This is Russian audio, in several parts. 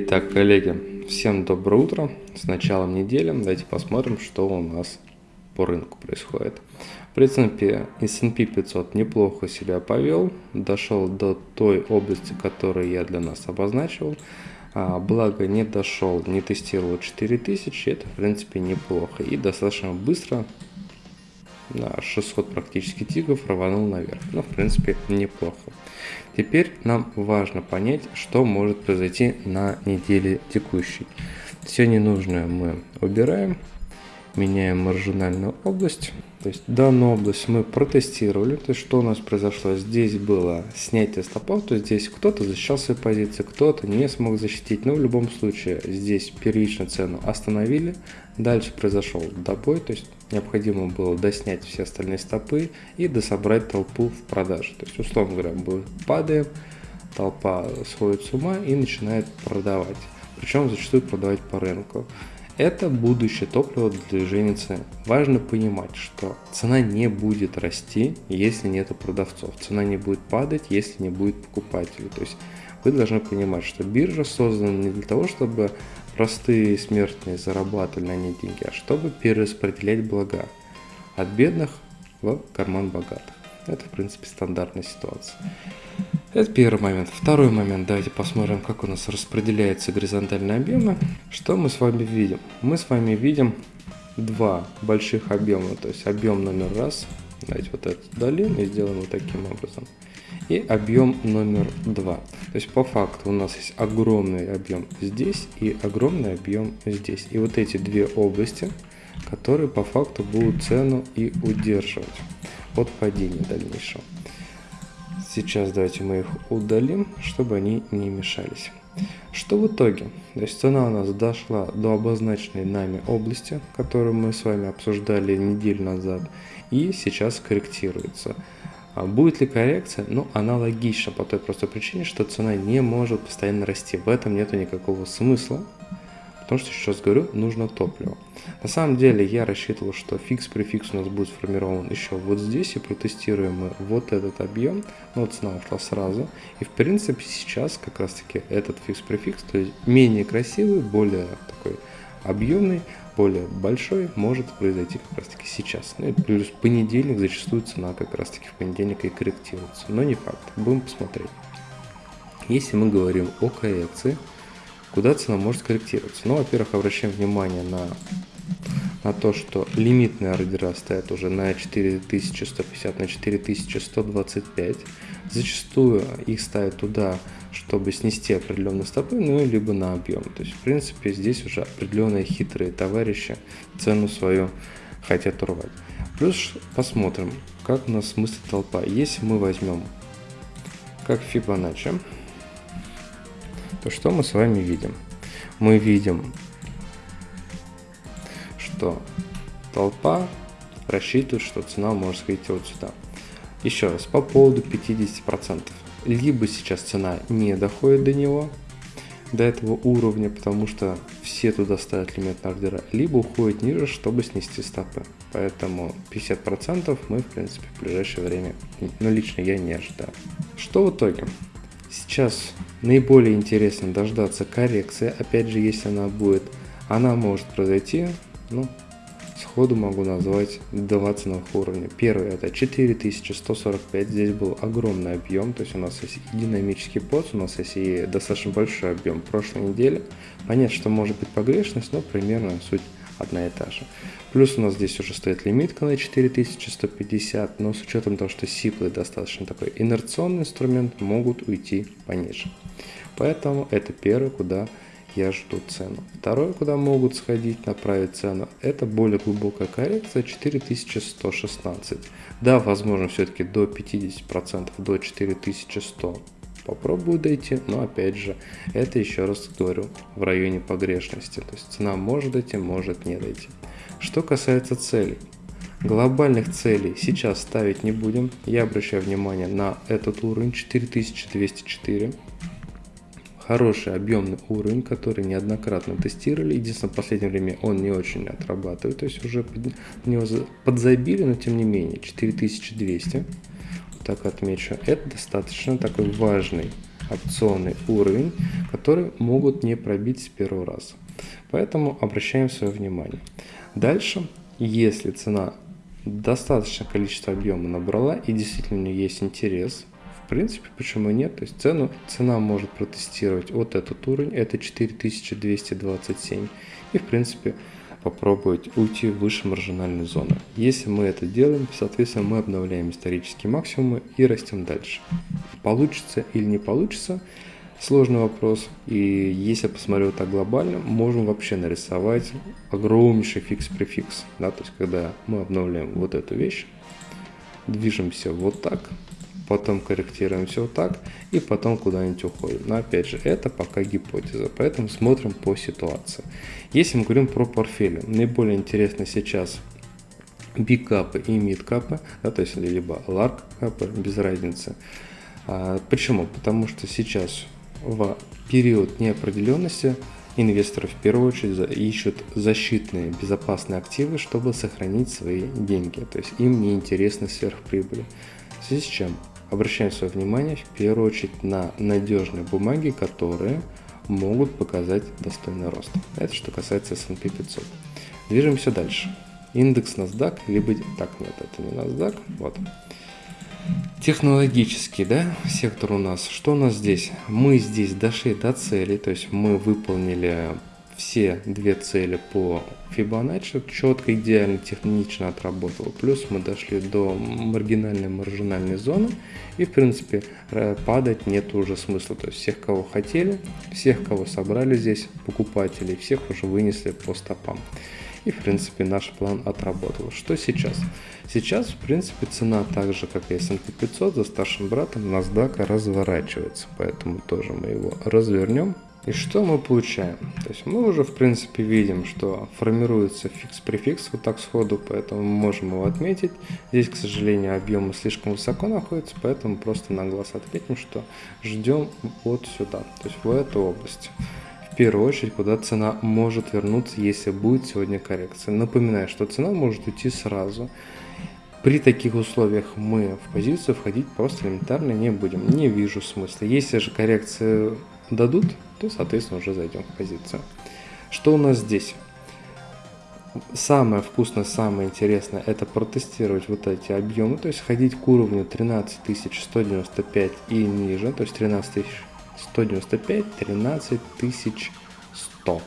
Итак, коллеги, всем доброе утро. С началом недели давайте посмотрим, что у нас по рынку происходит. В принципе, S&P 500 неплохо себя повел, дошел до той области, которую я для нас обозначил. А, благо не дошел, не тестировал 4000, это в принципе неплохо. И достаточно быстро на 600 практически тигов рванул наверх. Ну, в принципе, неплохо. Теперь нам важно понять, что может произойти на неделе текущей. Все ненужное мы убираем, меняем маржинальную область. То есть данную область мы протестировали. То есть что у нас произошло? Здесь было снятие стопов, то есть здесь кто-то защищал свои позиции, кто-то не смог защитить. Но в любом случае здесь первичную цену остановили. Дальше произошел добой, то есть необходимо было доснять все остальные стопы и дособрать толпу в продаже. То есть условно говоря, мы падаем, толпа сходит с ума и начинает продавать. Причем зачастую продавать по рынку. Это будущее топливо для движения цен. Важно понимать, что цена не будет расти, если нет продавцов. Цена не будет падать, если не будет покупателей. То есть вы должны понимать, что биржа создана не для того, чтобы простые смертные зарабатывали на ней деньги, а чтобы перераспределять блага от бедных в карман богатых. Это, в принципе, стандартная ситуация. Это первый момент. Второй момент. Давайте посмотрим, как у нас распределяются горизонтальные объемы. Что мы с вами видим? Мы с вами видим два больших объема. То есть объем номер раз. Давайте вот этот удалим и сделаем вот таким образом. И объем номер два. То есть по факту у нас есть огромный объем здесь и огромный объем здесь. И вот эти две области, которые по факту будут цену и удерживать от падения дальнейшего. Сейчас давайте мы их удалим, чтобы они не мешались. Что в итоге? То есть цена у нас дошла до обозначенной нами области, которую мы с вами обсуждали неделю назад, и сейчас корректируется. А будет ли коррекция? Ну, она логична по той простой причине, что цена не может постоянно расти. В этом нет никакого смысла, потому что, сейчас говорю, нужно топливо. На самом деле я рассчитывал, что фикс-префикс у нас будет сформирован еще вот здесь и протестируем мы вот этот объем, но цена ушла сразу. И в принципе сейчас как раз таки этот фикс-префикс, то есть менее красивый, более такой объемный, более большой, может произойти как раз таки сейчас. Ну и плюс понедельник зачастую цена как раз таки в понедельник и корректируется, но не факт, будем посмотреть. Если мы говорим о коррекции, Куда цена может корректироваться? Ну, во-первых, обращаем внимание на, на то, что лимитные ордера стоят уже на 4150, на 4125. Зачастую их ставят туда, чтобы снести определенные стопы, ну, либо на объем. То есть, в принципе, здесь уже определенные хитрые товарищи цену свою хотят урвать. Плюс посмотрим, как у нас мыслит толпа. Если мы возьмем как Fibonacci, то что мы с вами видим? Мы видим, что толпа рассчитывает, что цена может сходить вот сюда. Еще раз, по поводу 50%. Либо сейчас цена не доходит до него, до этого уровня, потому что все туда ставят лимит на ордера, либо уходит ниже, чтобы снести стопы. Поэтому 50% мы, в принципе, в ближайшее время, ну, лично я не ожидаю. Что в итоге? Сейчас наиболее интересно дождаться коррекции, опять же, если она будет, она может произойти, ну, сходу могу назвать два ценовых уровня. Первый это 4145, здесь был огромный объем, то есть у нас есть и динамический поц, у нас есть и достаточно большой объем прошлой недели. Понятно, что может быть погрешность, но примерно суть одна и та же. Плюс у нас здесь уже стоит лимитка на 4150, но с учетом того, что сиплы достаточно такой инерционный инструмент, могут уйти пониже. Поэтому это первое, куда я жду цену. Второе, куда могут сходить, направить цену, это более глубокая коррекция 4116. Да, возможно, все-таки до 50%, до 4100 попробую дойти, но опять же, это еще раз говорю, в районе погрешности. То есть цена может дойти, может не дойти. Что касается целей. Глобальных целей сейчас ставить не будем. Я обращаю внимание на этот уровень 4204. Хороший объемный уровень, который неоднократно тестировали. Единственное, в последнее время он не очень отрабатывает. То есть уже под него подзабили, но тем не менее 4200 так отмечу, это достаточно такой важный опционный уровень, который могут не пробить с первого раза. Поэтому обращаем свое внимание. Дальше, если цена достаточное количество объема набрала и действительно у нее есть интерес, в принципе, почему нет? То есть цену, цена может протестировать вот этот уровень, это 4227, и в принципе попробовать уйти выше маржинальной зоны. Если мы это делаем, соответственно, мы обновляем исторические максимумы и растем дальше. Получится или не получится, сложный вопрос. И если посмотрю так глобально, можем вообще нарисовать огромнейший фикс-префикс. Да, то есть, когда мы обновляем вот эту вещь, движемся вот так, потом корректируемся вот так, и потом куда-нибудь уходим. Но опять же, это пока гипотеза, поэтому смотрим по ситуации. Если мы говорим про портфели, наиболее интересно сейчас бикапы и мидкапы, да, то есть либо large cap ы, без разницы. А, почему? Потому что сейчас в период неопределенности инвесторы в первую очередь ищут защитные безопасные активы, чтобы сохранить свои деньги. То есть им не интересны сверхприбыли. В связи с чем обращаем свое внимание в первую очередь на надежные бумаги, которые могут показать достойный рост. Это что касается S&P 500. Движемся дальше. Индекс NASDAQ, либо... Так, нет, это не NASDAQ. Вот. Технологический, да, сектор у нас. Что у нас здесь? Мы здесь дошли до цели, то есть мы выполнили все две цели по Fibonacci, четко, идеально, технично отработал. Плюс мы дошли до маргинальной маржинальной зоны и, в принципе, падать нет уже смысла. То есть всех, кого хотели, всех, кого собрали здесь, покупателей, всех уже вынесли по стопам. И, в принципе, наш план отработал. Что сейчас? Сейчас, в принципе, цена так же, как и S&P 500, за старшим братом NASDAQ разворачивается. Поэтому тоже мы его развернем. И что мы получаем? То есть мы уже, в принципе, видим, что формируется фикс-префикс вот так сходу, поэтому мы можем его отметить. Здесь, к сожалению, объемы слишком высоко находятся, поэтому просто на глаз отметим, что ждем вот сюда, то есть в эту область первую очередь, куда цена может вернуться, если будет сегодня коррекция. Напоминаю, что цена может уйти сразу. При таких условиях мы в позицию входить просто элементарно не будем. Не вижу смысла. Если же коррекции дадут, то, соответственно, уже зайдем в позицию. Что у нас здесь? Самое вкусное, самое интересное это протестировать вот эти объемы, то есть ходить к уровню 13195 и ниже, то есть 13 195, 13 100.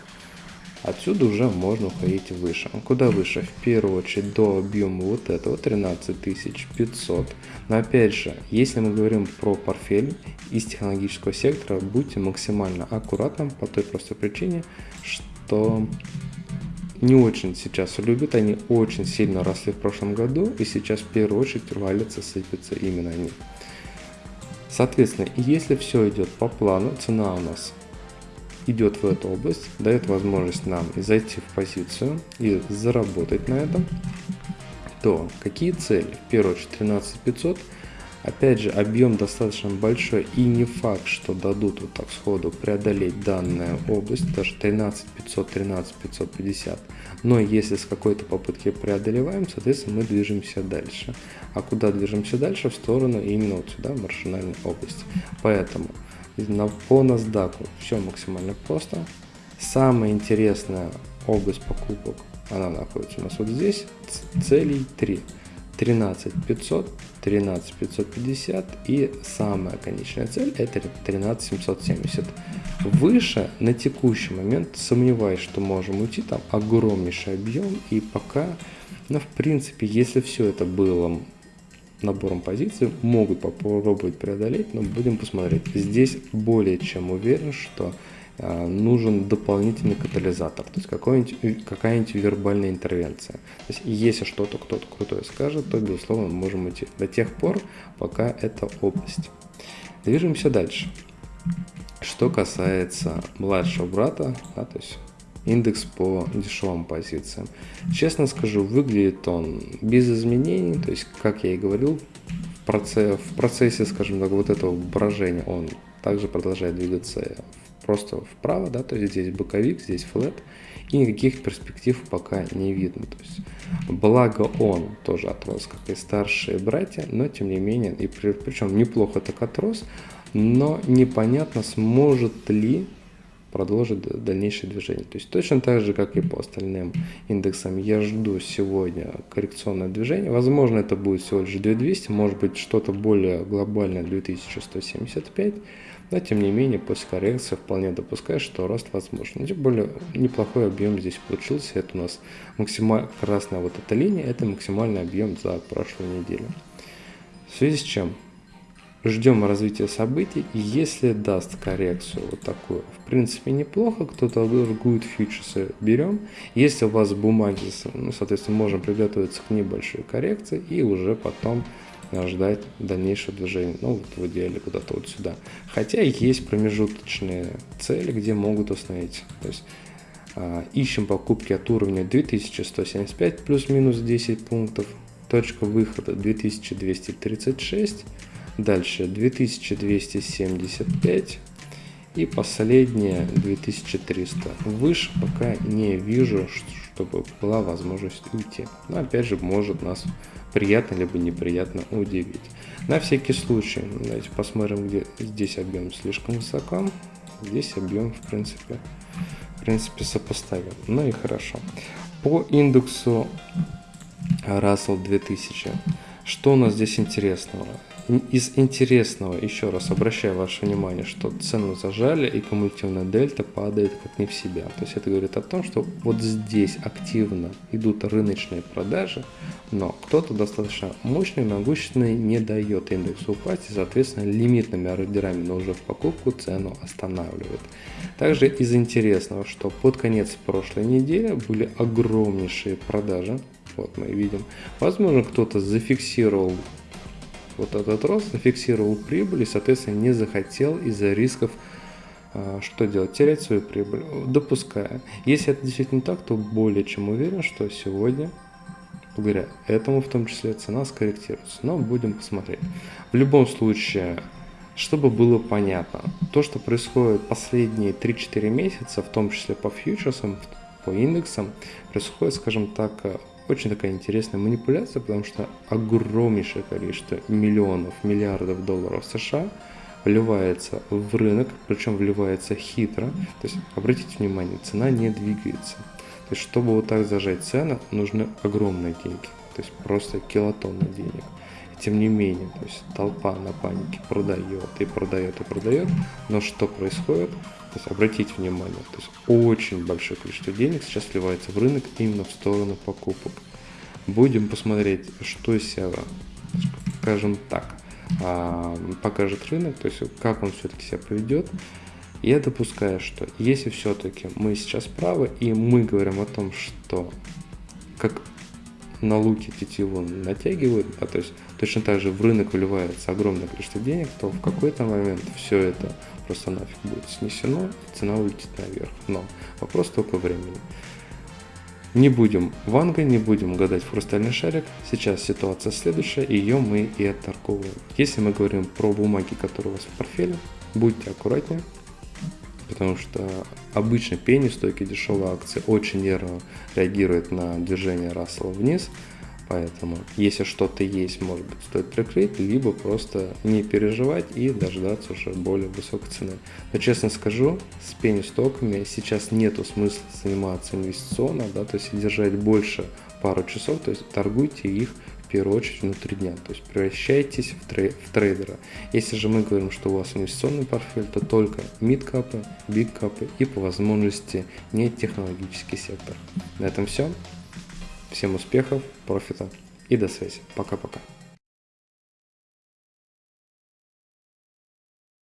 Отсюда уже можно уходить выше. Куда выше? В первую очередь до объема вот этого 13500. Но опять же, если мы говорим про портфель из технологического сектора, будьте максимально аккуратным по той простой причине, что не очень сейчас любят, они очень сильно росли в прошлом году, и сейчас в первую очередь валятся, сыпятся именно они. Соответственно, если все идет по плану, цена у нас идет в эту область, дает возможность нам зайти в позицию и заработать на этом, то какие цели? В первую очередь 13500. Опять же, объем достаточно большой и не факт, что дадут вот так сходу преодолеть данную область, даже 13500, 13550. Но если с какой-то попытки преодолеваем, соответственно, мы движемся дальше. А куда движемся дальше? В сторону именно вот сюда, маршинальной области. Поэтому по NASDAQ все максимально просто. Самая интересная область покупок, она находится у нас вот здесь, целей 3. 13 500, 13 550 и самая конечная цель это 13 770. Выше на текущий момент сомневаюсь, что можем уйти, там огромнейший объем и пока, но ну, в принципе, если все это было набором позиций, могут попробовать преодолеть, но будем посмотреть. Здесь более чем уверен, что Э, нужен дополнительный катализатор, то есть какая-нибудь вербальная интервенция. То есть если что-то кто-то крутое скажет, то, безусловно, мы можем идти до тех пор, пока это область. Движемся дальше. Что касается младшего брата, да, то есть индекс по дешевым позициям. Честно скажу, выглядит он без изменений, то есть, как я и говорил, в, процессе, в процессе, скажем так, вот этого брожения он также продолжает двигаться просто вправо, да, то есть здесь боковик, здесь флет, и никаких перспектив пока не видно. То есть, благо он тоже отрос, как и старшие братья, но тем не менее, и при, причем неплохо так отрос, но непонятно, сможет ли продолжить дальнейшее движение. То есть точно так же, как и по остальным индексам, я жду сегодня коррекционное движение. Возможно, это будет всего лишь 2200, может быть что-то более глобальное 2175. Но тем не менее, после коррекции вполне допускаю, что рост возможен. Тем более, неплохой объем здесь получился. Это у нас максимально красная вот эта линия, это максимальный объем за прошлую неделю. В связи с чем ждем развития событий, и если даст коррекцию вот такую, в принципе неплохо, кто-то торгует фьючерсы, берем. Если у вас бумаги, ну, соответственно, можем приготовиться к небольшой коррекции и уже потом ждать дальнейшего движения, ну вот в идеале куда-то вот сюда. Хотя есть промежуточные цели, где могут установить. То есть а, ищем покупки от уровня 2175 плюс-минус 10 пунктов, точка выхода 2236 Дальше 2275 и последнее 2300. Выше пока не вижу, чтобы была возможность уйти. Но опять же может нас приятно либо неприятно удивить. На всякий случай, давайте посмотрим, где здесь объем слишком высоко. Здесь объем в принципе, в принципе сопоставим. Ну и хорошо. По индексу Russell 2000. Что у нас здесь интересного? Из интересного, еще раз обращаю ваше внимание, что цену зажали и кумулятивная дельта падает как не в себя. То есть это говорит о том, что вот здесь активно идут рыночные продажи, но кто-то достаточно мощный, могущественный не дает индексу упасть и, соответственно, лимитными ордерами, но уже в покупку цену останавливает. Также из интересного, что под конец прошлой недели были огромнейшие продажи, вот мы видим. Возможно, кто-то зафиксировал вот этот рост, зафиксировал прибыль и, соответственно, не захотел из-за рисков а, что делать? Терять свою прибыль, допуская. Если это действительно так, то более чем уверен, что сегодня, благодаря этому в том числе, цена скорректируется. Но будем посмотреть. В любом случае, чтобы было понятно, то, что происходит последние 3-4 месяца, в том числе по фьючерсам, по индексам, происходит, скажем так, очень такая интересная манипуляция, потому что огромнейшее количество миллионов, миллиардов долларов США вливается в рынок, причем вливается хитро. То есть, обратите внимание, цена не двигается. То есть, чтобы вот так зажать цену, нужны огромные деньги. То есть, просто килотонны денег. И тем не менее, то есть, толпа на панике продает и продает и продает. Но что происходит? То есть обратите внимание, то есть очень большое количество денег сейчас вливается в рынок именно в сторону покупок. Будем посмотреть, что из себя, скажем так, а, покажет рынок, то есть как он все-таки себя поведет. Я допускаю, что если все-таки мы сейчас правы, и мы говорим о том, что как на луке тетиву натягивают, а то есть точно так же в рынок вливается огромное количество денег, то в какой-то момент все это просто нафиг будет снесено, цена улетит наверх. Но вопрос только времени. Не будем ванга, не будем гадать в хрустальный шарик. Сейчас ситуация следующая, ее мы и отторговываем. Если мы говорим про бумаги, которые у вас в портфеле, будьте аккуратнее, потому что обычно пени, стойкие дешевые акции очень нервно реагируют на движение Рассела вниз, Поэтому, если что-то есть, может быть, стоит прикрыть, либо просто не переживать и дождаться уже более высокой цены. Но честно скажу, с пенни-стоками сейчас нету смысла заниматься инвестиционно, да, то есть держать больше пару часов, то есть торгуйте их в первую очередь внутри дня, то есть превращайтесь в, трей в трейдера. Если же мы говорим, что у вас инвестиционный портфель, то только мидкапы, бигкапы и по возможности не технологический сектор. На этом все. Всем успехов, профита и до связи. Пока-пока.